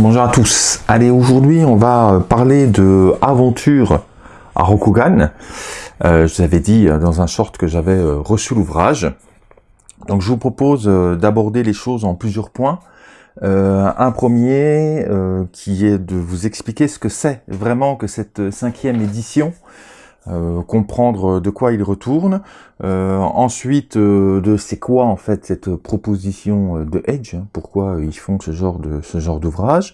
Bonjour à tous. Allez, aujourd'hui, on va parler de aventure à Rokugan. Euh, je vous avais dit euh, dans un short que j'avais euh, reçu l'ouvrage. Donc, je vous propose d'aborder les choses en plusieurs points. un premier qui est de vous expliquer ce que c'est vraiment que cette cinquième édition euh, comprendre de quoi il retourne. Euh, ensuite, euh, de c'est quoi en fait cette proposition de Edge, hein, pourquoi ils font ce genre de ce genre d'ouvrage.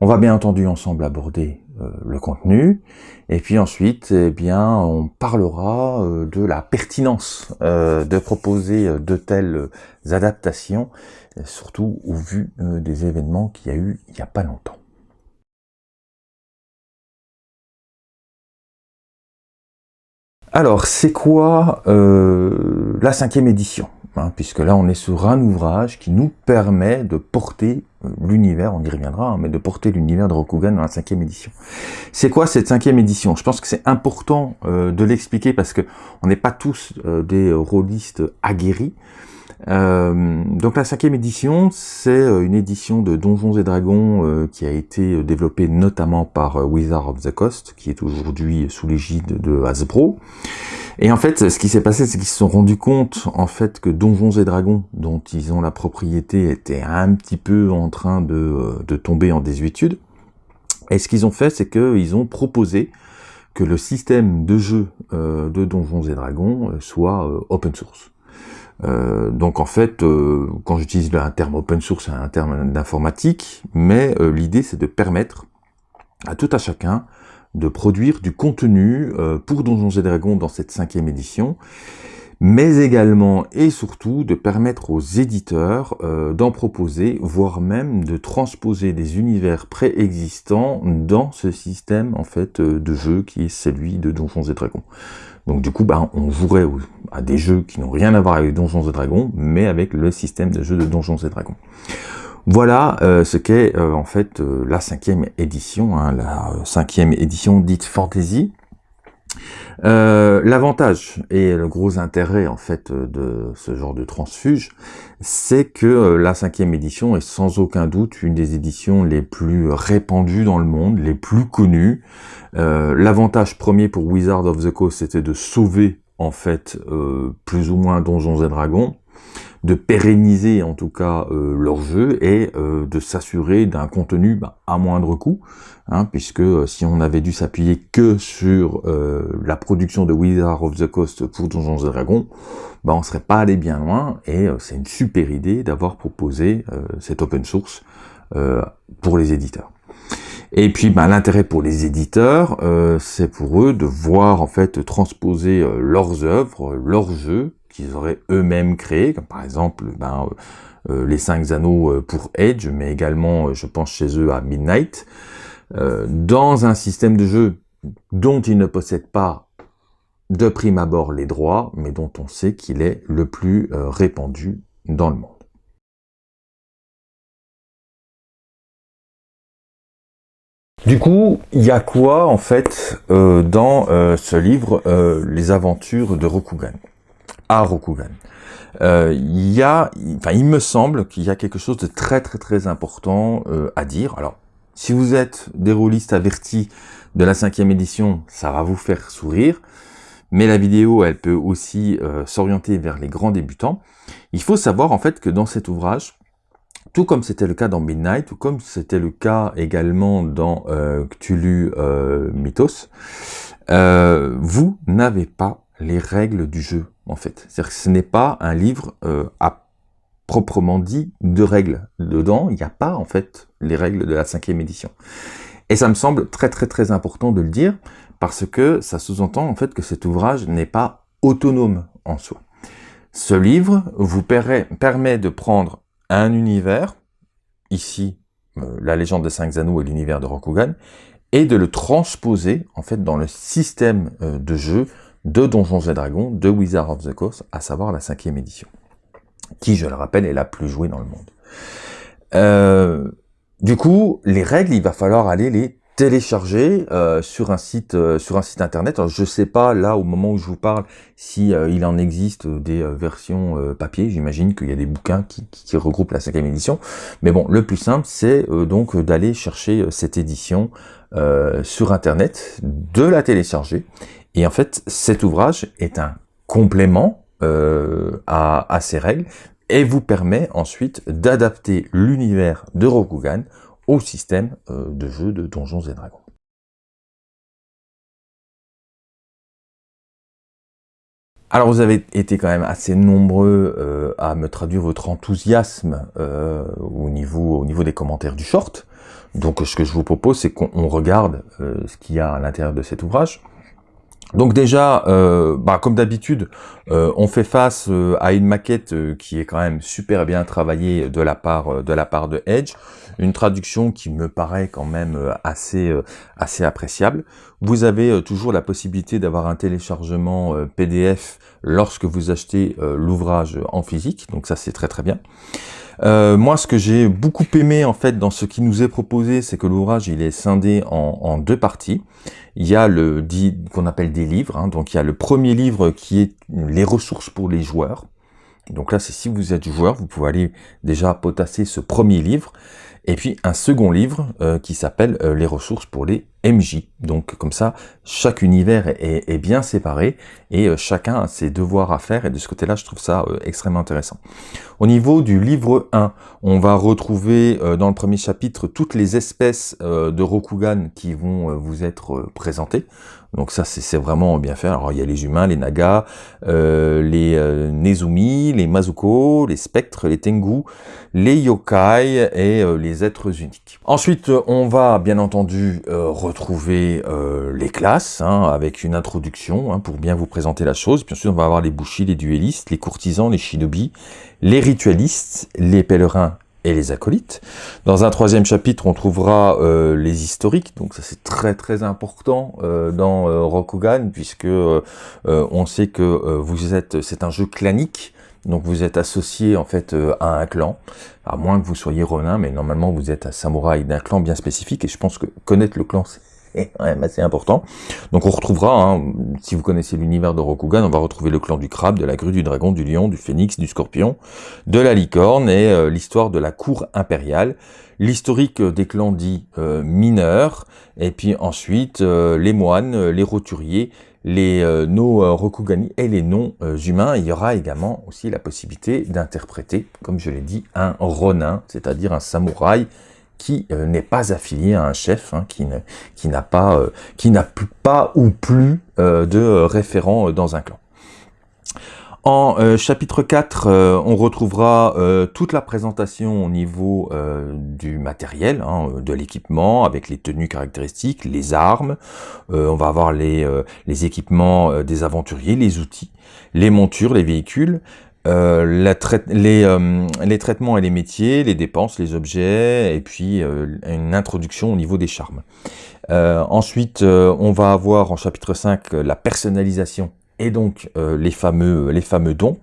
On va bien entendu ensemble aborder le contenu, et puis ensuite, eh bien, on parlera de la pertinence de proposer de telles adaptations, surtout au vu des événements qu'il y a eu il n'y a pas longtemps. Alors, c'est quoi euh, la cinquième édition hein, Puisque là, on est sur un ouvrage qui nous permet de porter euh, l'univers, on y reviendra, hein, mais de porter l'univers de Rokugan dans la cinquième édition. C'est quoi cette cinquième édition? Je pense que c'est important euh, de l'expliquer parce que on n'est pas tous des rôlistes aguerris. Euh, donc la cinquième édition, c'est euh, une édition de Donjons et Dragons euh, qui a été développée notamment par Wizard of the Coast, qui est aujourd'hui sous l'égide de Hasbro. Et en fait, ce qui s'est passé, c'est qu'ils se sont rendus compte en fait que Donjons et Dragons, dont ils ont la propriété, était un petit peu en train de, de tomber en désuétude. Et ce qu'ils ont fait, c'est qu'ils ont proposé que le système de jeu de Donjons et Dragons soit open source. Euh, donc en fait, euh, quand j'utilise un terme open source, c'est un terme d'informatique, mais euh, l'idée c'est de permettre à tout à chacun de produire du contenu pour Donjons et Dragons dans cette cinquième édition, mais également et surtout de permettre aux éditeurs d'en proposer, voire même de transposer des univers préexistants dans ce système en fait de jeu qui est celui de Donjons et Dragons. Donc du coup, bah, on jouerait à des jeux qui n'ont rien à voir avec Donjons et Dragons, mais avec le système de jeu de Donjons et Dragons. Voilà euh, ce qu'est euh, en fait euh, la cinquième édition, hein, la cinquième édition dite fantasy. L'avantage et le gros intérêt en fait de ce genre de transfuge, c'est que la cinquième édition est sans aucun doute une des éditions les plus répandues dans le monde, les plus connues. L'avantage premier pour Wizard of the Coast, c'était de sauver en fait euh, plus ou moins Donjons et Dragons, de pérenniser en tout cas euh, leur jeu et euh, de s'assurer d'un contenu bah, à moindre coût, hein, puisque si on avait dû s'appuyer que sur la production de Wizard of the Coast pour Donjons et Dragons, bah, on serait pas allé bien loin, et c'est une super idée d'avoir proposé cet open source pour les éditeurs. Et puis bah, l'intérêt pour les éditeurs, euh, c'est pour eux de voir en fait transposer euh, leurs œuvres, leurs jeux qu'ils auraient eux-mêmes créés, comme par exemple ben, euh, les cinq anneaux pour Edge, mais également je pense chez eux à Midnight, dans un système de jeu dont ils ne possèdent pas de prime abord les droits, mais dont on sait qu'il est le plus répandu dans le monde. Du coup, il y a quoi en fait euh, dans euh, ce livre, euh, Les aventures de Rokugan, Rokugan Il y a, il me semble qu'il y a quelque chose de très très très important à dire. Alors, si vous êtes des rôlistes avertis de la cinquième édition, ça va vous faire sourire. Mais la vidéo, elle peut aussi s'orienter vers les grands débutants. Il faut savoir en fait que dans cet ouvrage, tout comme c'était le cas dans Midnight, tout comme c'était le cas également dans euh, Cthulhu euh, Mythos, euh, vous n'avez pas les règles du jeu, en fait. C'est-à-dire que ce n'est pas un livre euh, à proprement dit de règles. Dedans, il n'y a pas, en fait, les règles de la cinquième édition. Et ça me semble très très très important de le dire, parce que ça sous-entend, en fait, que cet ouvrage n'est pas autonome en soi. Ce livre vous permet de prendre un univers, ici euh, la légende des cinq anneaux et l'univers de Rokugan, et de le transposer en fait dans le système euh, de jeu de Donjons et Dragons de Wizard of the Coast, à savoir la cinquième édition, qui, je le rappelle, est la plus jouée dans le monde. Euh, du coup, les règles, il va falloir aller les télécharger euh, sur un site euh, sur un site internet. Alors, je sais pas là au moment où je vous parle si il en existe des versions papier. J'imagine qu'il y a des bouquins qui, qui, regroupent la cinquième édition. Mais bon, le plus simple c'est donc d'aller chercher cette édition sur internet, de la télécharger. Et en fait, cet ouvrage est un complément à, à ces règles et vous permet ensuite d'adapter l'univers de Rokugan au système euh, de jeu de Donjons et Dragons. Alors vous avez été quand même assez nombreux euh, à me traduire votre enthousiasme euh, au, niveau, au niveau des commentaires du short. Donc ce que je vous propose, c'est qu'on regarde ce qu'il y a à l'intérieur de cet ouvrage. Donc déjà, euh, bah, comme d'habitude, euh, on fait face euh, à une maquette qui est quand même super bien travaillée de la part de la part de Edge, une traduction qui me paraît quand même assez assez appréciable. Vous avez toujours la possibilité d'avoir un téléchargement PDF lorsque vous achetez l'ouvrage en physique, donc ça c'est très très bien. Euh, moi, ce que j'ai beaucoup aimé en fait dans ce qui nous est proposé, c'est que l'ouvrage il est scindé en, deux parties. Il y a le qu'on appelle des livres, hein. donc il y a le premier livre qui est les ressources pour les joueurs. Donc là, c'est si vous êtes joueur, vous pouvez aller déjà potasser ce premier livre. Et puis un second livre euh, qui s'appelle euh, Les ressources pour les MJ. Donc comme ça, chaque univers est, bien séparé et euh, chacun a ses devoirs à faire. Et de ce côté-là, je trouve ça extrêmement intéressant. Au niveau du livre 1, on va retrouver dans le premier chapitre toutes les espèces de Rokugan qui vont vous être présentées. Donc ça, c'est vraiment bien fait. Alors il y a les humains, les nagas, les Nezumi, les Mazuko, les spectres, les Tengu, les yokai et les êtres uniques. Ensuite, on va bien entendu euh, euh, les classes, hein, avec une introduction, hein, pour bien vous présenter la chose. Bien sûr, on va avoir les bouchis, les duellistes, les courtisans, les shinobi, les ritualistes, les pèlerins et les acolytes. Dans un troisième chapitre, on trouvera euh, les historiques, donc ça c'est très très important dans Rokugan, puisque on sait que vous êtes, c'est un jeu clanique, donc vous êtes associé en fait euh, à un clan, à moins que vous soyez Ronin, mais normalement vous êtes un samouraï d'un clan bien spécifique, et je pense que connaître le clan c'est quand même assez important. Donc on retrouvera, hein, si vous connaissez l'univers de Rokugan, on va retrouver le clan du crabe, de la grue, du dragon, du lion, du phénix, du scorpion, de la licorne, et euh, l'histoire de la cour impériale, l'historique des clans dits euh, mineurs, et puis ensuite les moines, les roturiers, les euh, no euh, Rokugani et les non-humains. Il y aura également aussi la possibilité d'interpréter, comme je l'ai dit, un Ronin, c'est-à-dire un samouraï qui euh, n'est pas affilié à un chef, hein, qui n'a pas, qui n'a pas ou plus de référent dans un clan. En euh, chapitre 4, euh, on retrouvera euh, toute la présentation au niveau du matériel, hein, de l'équipement, avec les tenues caractéristiques, les armes, on va avoir les équipements des aventuriers, les outils, les montures, les véhicules, la les, les, traitements et les métiers, les dépenses, les objets, et puis une introduction au niveau des charmes. ensuite, on va avoir en chapitre 5 la personnalisation et donc euh, les, fameux, les fameux dons.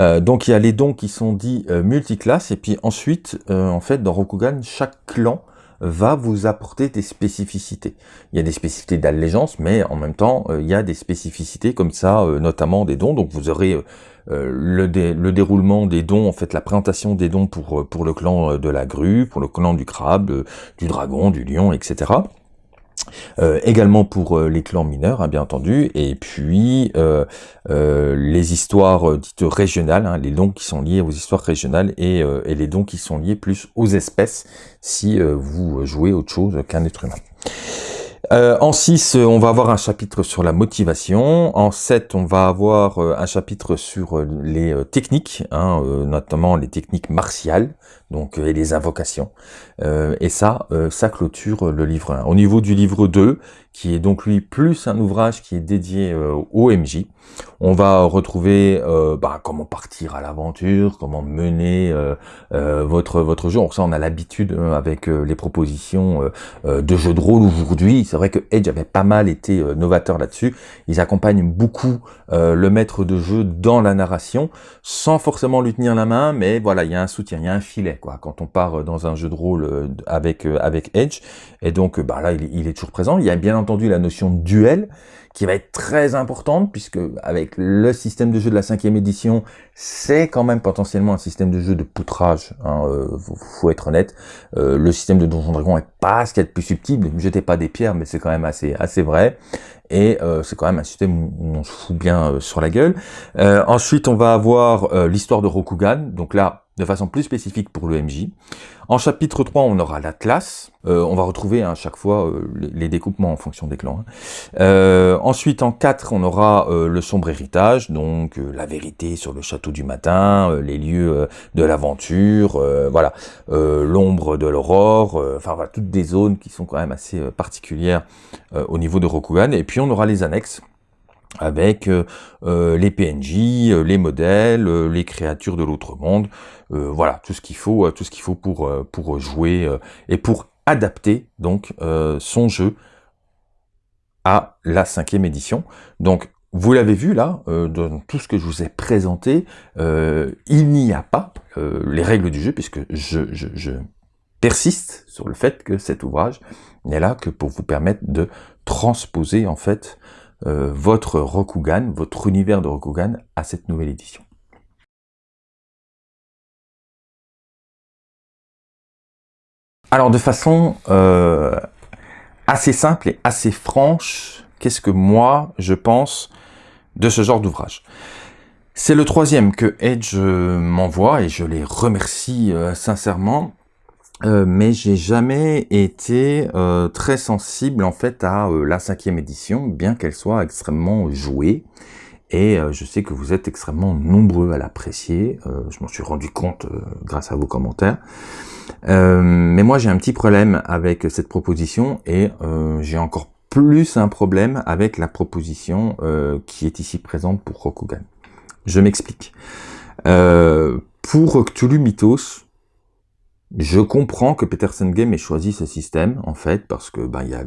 Euh, donc il y a les dons qui sont dits euh, multiclasses, et puis ensuite, en fait, dans Rokugan, chaque clan va vous apporter des spécificités. Il y a des spécificités d'allégeance, mais en même temps, il y a des spécificités comme ça, notamment des dons. Donc vous aurez le, le, déroulement des dons, en fait la présentation des dons pour le clan de la grue, pour le clan du crabe, du dragon, du lion, etc. Euh, également pour euh, les clans mineurs, hein, bien entendu, et puis euh, les histoires dites régionales, hein, les dons qui sont liés aux histoires régionales et, et, les dons qui sont liés plus aux espèces si vous jouez autre chose qu'un être humain. Euh, en 6, on va avoir un chapitre sur la motivation. En 7, on va avoir un chapitre sur les techniques, hein, notamment les techniques martiales donc et les invocations. et ça, ça clôture le livre 1. Au niveau du livre 2, qui est donc lui plus un ouvrage qui est dédié au MJ. On va retrouver euh, bah, comment partir à l'aventure, comment mener euh, euh, votre votre jeu. ça, on a l'habitude avec les propositions de jeux de rôle aujourd'hui. C'est vrai que Edge avait pas mal été novateur là-dessus. Ils accompagnent beaucoup le maître de jeu dans la narration, sans forcément lui tenir la main, mais voilà, il y a un soutien, il y a un filet quoi. Quand on part dans un jeu de rôle avec avec Edge, et donc bah là, il, il est toujours présent. Il y a bien entendu la notion de duel qui va être très importante, puisque avec le système de jeu de la cinquième édition, c'est quand même potentiellement un système de jeu de poutrage, hein, euh, faut, être honnête. Euh, le système de Donjon Dragon est pas ce qu'il y a de plus subtil, ne pas des pierres, mais c'est quand même assez, assez vrai. Et euh, c'est quand même un système où on se fout bien sur la gueule. ensuite, on va avoir l'histoire de Rokugan, donc là, de façon plus spécifique pour le MJ. En chapitre 3, on aura l'Atlas. Euh, on va retrouver à hein, chaque fois euh, les, découpements en fonction des clans. Hein. Euh, ensuite, en 4, on aura le sombre héritage, donc la vérité sur le château du matin, les lieux de l'aventure, voilà, l'ombre de l'aurore, enfin voilà, toutes des zones qui sont quand même assez particulières au niveau de Rokugan. Et puis on aura les annexes avec les PNJ, les modèles, les créatures de l'autre monde, voilà tout ce qu'il faut, tout ce qu'il faut pour pour jouer et pour adapter donc son jeu à la cinquième édition. Donc vous l'avez vu là, dans tout ce que je vous ai présenté, il n'y a pas les règles du jeu puisque je, je, je persiste sur le fait que cet ouvrage n'est là que pour vous permettre de transposer en fait euh, votre Rokugan, votre univers de Rokugan à cette nouvelle édition. Alors de façon euh, assez simple et assez franche, qu'est-ce que moi je pense de ce genre d'ouvrage? C'est le troisième que Edge m'envoie et je les remercie euh, sincèrement euh, mais j'ai jamais été euh, très sensible en fait à euh, la cinquième édition, bien qu'elle soit extrêmement jouée. Et je sais que vous êtes extrêmement nombreux à l'apprécier. je m'en suis rendu compte grâce à vos commentaires. mais moi j'ai un petit problème avec cette proposition et j'ai encore plus un problème avec la proposition qui est ici présente pour Rokugan. Je m'explique. pour Cthulhu Mythos, je comprends que Peterson Game ait choisi ce système, en fait, parce que ben, il y a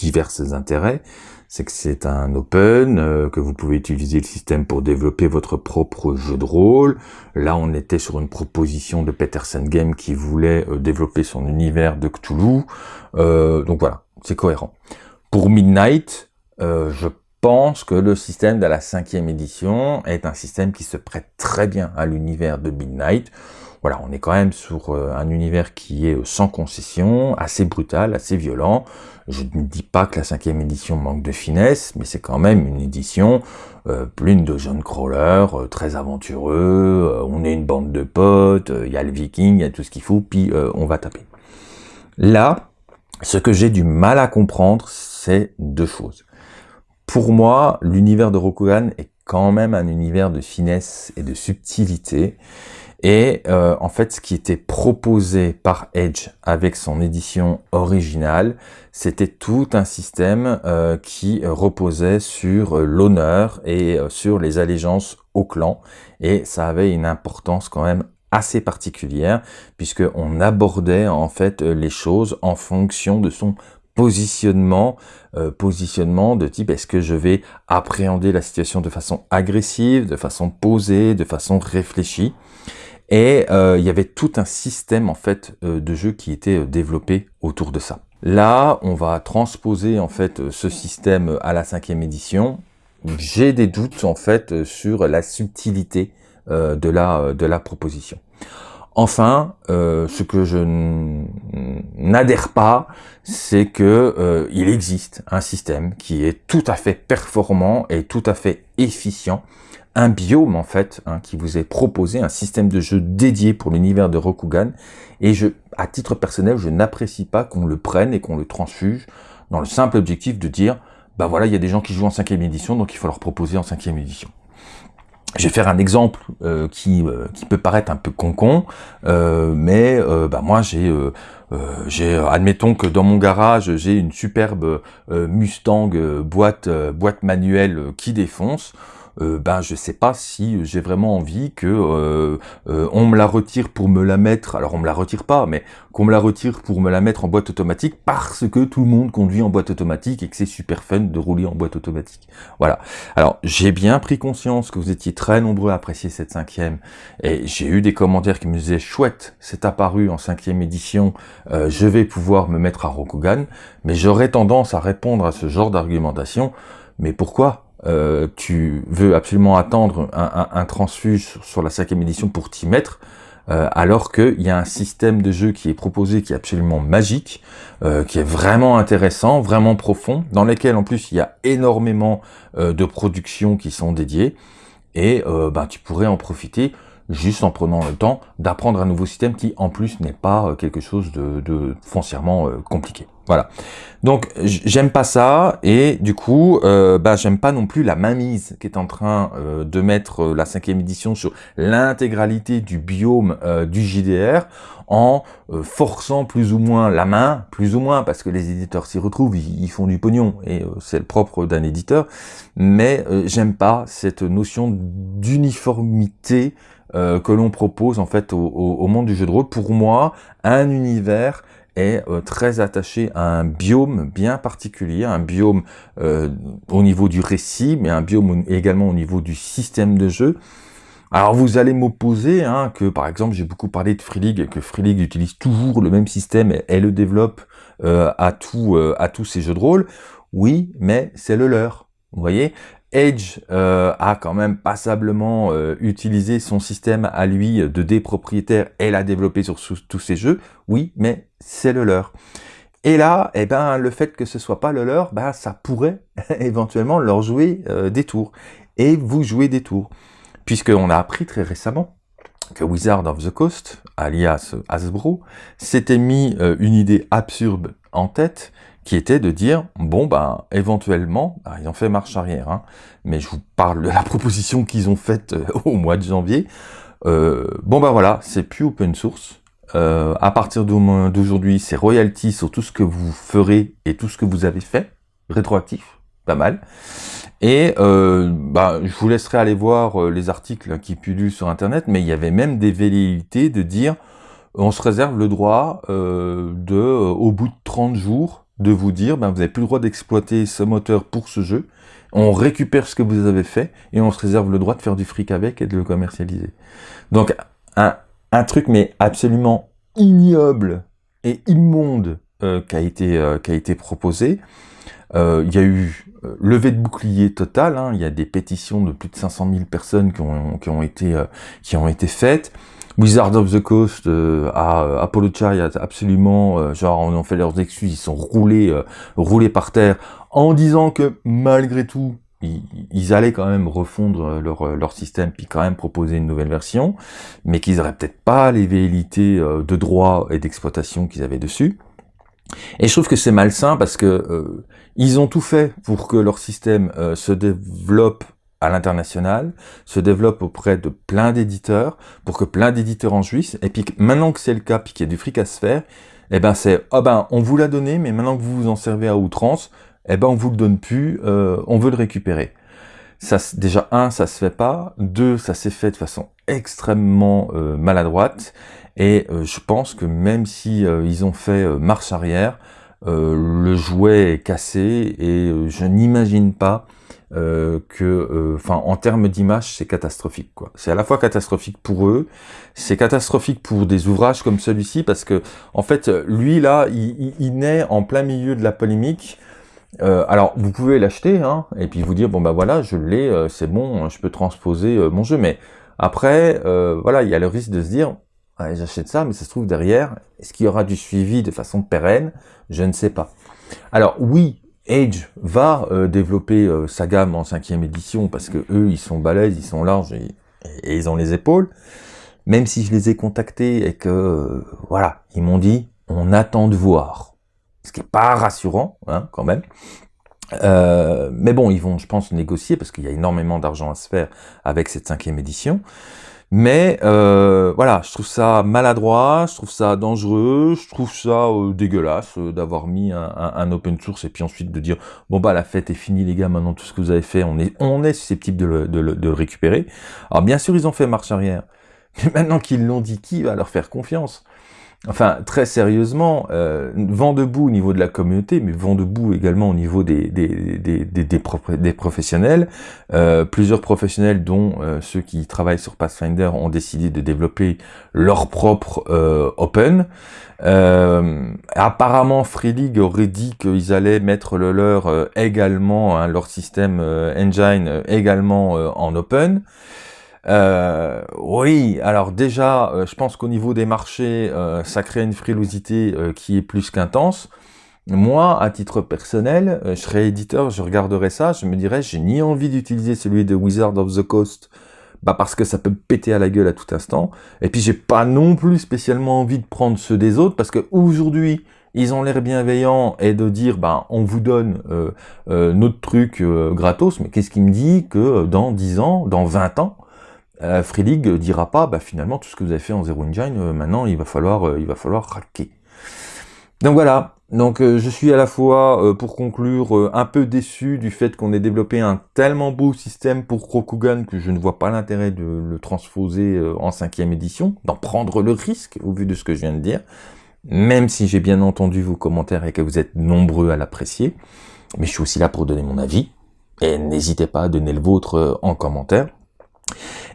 divers intérêts. C'est que c'est un open, euh, que vous pouvez utiliser le système pour développer votre propre jeu de rôle. Là, on était sur une proposition de Peterson Game qui voulait euh, développer son univers de Cthulhu. Euh, donc voilà, c'est cohérent. Pour Midnight, je pense que le système de la cinquième édition est un système qui se prête très bien à l'univers de Midnight voilà, on est quand même sur euh, un univers qui est euh, sans concession, assez brutal, assez violent. Je ne dis pas que la cinquième édition manque de finesse, mais c'est quand même une édition euh, pleine de jeunes crawlers, très aventureux, on est une bande de potes, il y a le viking, il y a tout ce qu'il faut, puis on va taper. Là, ce que j'ai du mal à comprendre, c'est deux choses. Pour moi, l'univers de Rokugan est quand même un univers de finesse et de subtilité, et euh, en fait, ce qui était proposé par Edge avec son édition originale, c'était tout un système euh, qui reposait sur euh, l'honneur et sur les allégeances au clan. Et ça avait une importance quand même assez particulière, puisqu'on abordait en fait les choses en fonction de son positionnement, positionnement de type est-ce que je vais appréhender la situation de façon agressive, de façon posée, de façon réfléchie. Et euh, il y avait tout un système en fait euh, de jeu qui était euh, développé autour de ça. Là, on va transposer en fait ce système à la cinquième édition. J'ai des doutes en fait sur la subtilité de la de la proposition. Enfin, ce que je n'adhère pas, c'est que il existe un système qui est tout à fait performant et tout à fait efficient un biome en fait hein, qui vous est proposé, un système de jeu dédié pour l'univers de Rokugan. Et je, à titre personnel, je n'apprécie pas qu'on le prenne et qu'on le transfuge dans le simple objectif de dire, bah voilà, il y a des gens qui jouent en cinquième édition, donc il faut leur proposer en cinquième édition. je vais faire un exemple qui, qui peut paraître un peu con-con, mais bah moi j'ai j'ai admettons que dans mon garage j'ai une superbe Mustang boîte boîte manuelle qui défonce euh, ben je sais pas si j'ai vraiment envie que euh, euh, on me la retire pour me la mettre, alors on me la retire pas, mais qu'on me la retire pour me la mettre en boîte automatique parce que tout le monde conduit en boîte automatique et que c'est super fun de rouler en boîte automatique. Voilà. Alors j'ai bien pris conscience que vous étiez très nombreux à apprécier cette cinquième et j'ai eu des commentaires qui me disaient chouette, c'est apparu en cinquième édition, je vais pouvoir me mettre à Rokugan, mais j'aurais tendance à répondre à ce genre d'argumentation, mais pourquoi? Euh, tu veux absolument attendre un, transfuge sur la cinquième édition pour t'y mettre, euh, alors qu'il y a un système de jeu qui est proposé qui est absolument magique, euh, qui est vraiment intéressant, vraiment profond, dans lequel en plus il y a énormément de productions qui sont dédiées, et ben, tu pourrais en profiter juste en prenant le temps d'apprendre un nouveau système qui en plus n'est pas quelque chose de foncièrement compliqué. Voilà. Donc j'aime pas ça et du coup euh, bah j'aime pas non plus la mainmise qui est en train euh, de mettre euh, la cinquième édition sur l'intégralité du biome du JDR en forçant plus ou moins la main, plus ou moins parce que les éditeurs s'y retrouvent, ils, font du pognon et c'est le propre d'un éditeur, mais j'aime pas cette notion d'uniformité que l'on propose en fait au, monde du jeu de rôle. Pour moi, un univers est euh, très attaché à un biome bien particulier, un biome euh, au niveau du récit, mais un biome également au niveau du système de jeu. Alors vous allez m'opposer hein, que par exemple j'ai beaucoup parlé de Free League, que Free League utilise toujours le même système et, le développe euh, à, tout, à tous ses jeux de rôle. Oui, mais c'est le leur. Vous voyez? Edge euh, a quand même passablement euh, utilisé son système à lui de dés propriétaires et l'a développé sur tous ses jeux, oui, mais c'est le leur. Et là, eh ben, le fait que ce soit pas le leur, ben, ça pourrait éventuellement leur jouer euh, des tours. Et vous jouez des tours. Puisqu'on a appris très récemment que Wizard of the Coast, alias Hasbro, s'était mis une idée absurde en tête, qui était de dire, bon, ben, éventuellement, bah, ils ont fait marche arrière, hein, mais je vous parle de la proposition qu'ils ont faite euh, au mois de janvier, euh, bon, ben voilà, c'est plus open source, euh, à partir d'aujourd'hui, c'est royalty sur tout ce que vous ferez et tout ce que vous avez fait, rétroactif, pas mal, et bah, je vous laisserai aller voir les articles qui pullulent sur Internet, mais il y avait même des velléités de dire, on se réserve le droit de, au bout de 30 jours, de vous dire, ben, vous n'avez plus le droit d'exploiter ce moteur pour ce jeu, on récupère ce que vous avez fait, et on se réserve le droit de faire du fric avec et de le commercialiser. Donc, un, un truc, mais absolument ignoble et immonde euh, qui, a été, euh, qui a été proposé. Euh, il y a eu levée de bouclier total, hein. il y a des pétitions de plus de 500 000 personnes qui ont, qui ont, été, qui ont été faites. Wizard of the Coast euh, à euh, Apollo Chariot, absolument, euh, genre on en fait leurs excuses, ils sont roulés, roulés par terre, en disant que malgré tout, ils, allaient quand même refondre leur, leur système, puis quand même proposer une nouvelle version, mais qu'ils auraient peut-être pas les velléités de droit et d'exploitation qu'ils avaient dessus. Et je trouve que c'est malsain parce que ils ont tout fait pour que leur système se développe à l'international, se développe auprès de plein d'éditeurs, pour que plein d'éditeurs en jouissent, et puis maintenant que c'est le cas, puis qu'il y a du fric à se faire, eh ben c'est, oh ben on vous l'a donné, mais maintenant que vous vous en servez à outrance, eh ben on vous le donne plus, euh, on veut le récupérer. Ça, déjà, un, ça se fait pas, deux, ça s'est fait de façon extrêmement euh, maladroite, et euh, je pense que même si ils ont fait marche arrière, le jouet est cassé, et je n'imagine pas euh, que, euh, enfin, en termes d'image, c'est catastrophique. quoi. C'est à la fois catastrophique pour eux, c'est catastrophique pour des ouvrages comme celui-ci, parce que, en fait, lui, là, il, il, naît en plein milieu de la polémique. Euh, alors, vous pouvez l'acheter, hein, et puis vous dire, bon, bah voilà, je l'ai, euh, c'est bon, je peux transposer mon jeu, mais après, voilà, il y a le risque de se dire, j'achète ça, mais ça se trouve derrière, est-ce qu'il y aura du suivi de façon pérenne? Je ne sais pas. Alors oui, Age va euh, développer euh, sa gamme en cinquième édition parce que eux, ils sont balèzes, ils sont larges et, ils ont les épaules. Même si je les ai contactés et que, euh, voilà, ils m'ont dit, on attend de voir. Ce qui est pas rassurant, hein, quand même. Mais bon, ils vont, je pense, négocier parce qu'il y a énormément d'argent à se faire avec cette cinquième édition. Mais euh, voilà, je trouve ça maladroit, je trouve ça dangereux, je trouve ça euh, dégueulasse euh, d'avoir mis un, un, open source et puis ensuite de dire bon bah la fête est finie les gars, maintenant tout ce que vous avez fait, on est on susceptible de le, de le récupérer. Alors bien sûr ils ont fait marche arrière, mais maintenant qu'ils l'ont dit, qui va leur faire confiance? Enfin, très sérieusement, euh, vent debout au niveau de la communauté, mais vent debout également au niveau des, des, des, des, des professionnels. Euh, plusieurs professionnels, dont euh, ceux qui travaillent sur Pathfinder, ont décidé de développer leur propre euh, Open. Apparemment, Free League aurait dit qu'ils allaient mettre le leur également, hein, leur système engine également en Open. Euh, oui, alors déjà, euh, je pense qu'au niveau des marchés, euh, ça crée une frilosité qui est plus qu'intense. Moi, à titre personnel, je serais éditeur, je regarderais ça, je me dirais, j'ai ni envie d'utiliser celui de Wizard of the Coast, bah parce que ça peut péter à la gueule à tout instant, et puis j'ai pas non plus spécialement envie de prendre ceux des autres, parce que aujourd'hui, ils ont l'air bienveillants et de dire bah on vous donne notre truc gratos, mais qu'est-ce qui me dit que dans 10 ans, dans 20 ans, euh, Free League dira pas, bah, finalement, tout ce que vous avez fait en Zero Engine, euh, maintenant, il va falloir, euh, il va falloir raquer. Donc voilà, donc je suis à la fois, pour conclure, un peu déçu du fait qu'on ait développé un tellement beau système pour Rokugan que je ne vois pas l'intérêt de le transposer en cinquième édition, d'en prendre le risque, au vu de ce que je viens de dire, même si j'ai bien entendu vos commentaires et que vous êtes nombreux à l'apprécier, mais je suis aussi là pour donner mon avis, et n'hésitez pas à donner le vôtre en commentaire.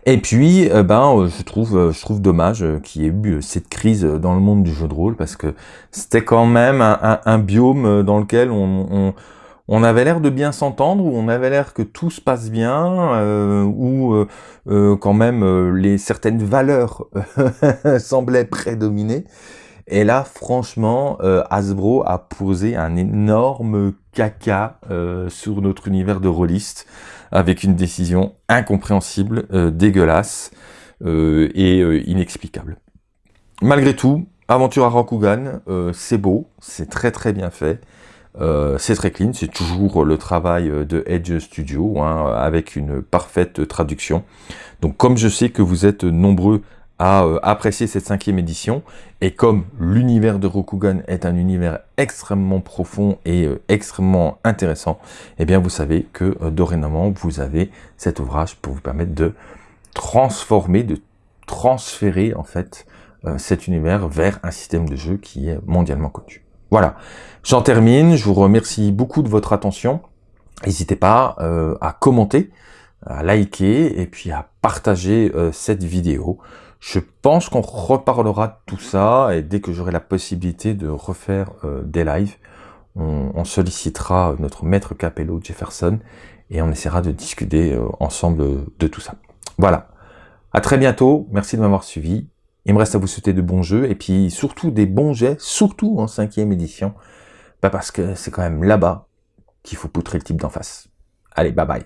Et puis, euh, ben, euh, je trouve, euh, je trouve dommage qu'il y ait eu cette crise dans le monde du jeu de rôle parce que c'était quand même un, biome dans lequel on, on, avait l'air de bien s'entendre, où on avait l'air que tout se passe bien, où quand même les certaines valeurs semblaient prédominer. Et là, franchement, Hasbro a posé un énorme caca sur notre univers de rôliste avec une décision incompréhensible, euh, dégueulasse euh, et euh, inexplicable. Malgré tout, Aventure à Rokugan, c'est beau, c'est très très bien fait, c'est très clean, c'est toujours le travail de Edge Studio, hein, avec une parfaite traduction. Donc comme je sais que vous êtes nombreux à euh, apprécier cette cinquième édition. Et comme l'univers de Rokugan est un univers extrêmement profond et euh, extrêmement intéressant, eh bien vous savez que euh, dorénavant vous avez cet ouvrage pour vous permettre de transformer, de transférer en fait cet univers vers un système de jeu qui est mondialement connu. Voilà, j'en termine, je vous remercie beaucoup de votre attention. N'hésitez pas à commenter, à liker et puis à partager cette vidéo. Je pense qu'on reparlera de tout ça et dès que j'aurai la possibilité de refaire euh, des lives, on, sollicitera notre maître capello Jefferson et on essaiera de discuter euh, ensemble de tout ça. Voilà. À très bientôt. Merci de m'avoir suivi. Il me reste à vous souhaiter de bons jeux et puis surtout des bons jets, surtout en cinquième édition, bah parce que c'est quand même là-bas qu'il faut poutrer le type d'en face. Allez, bye bye.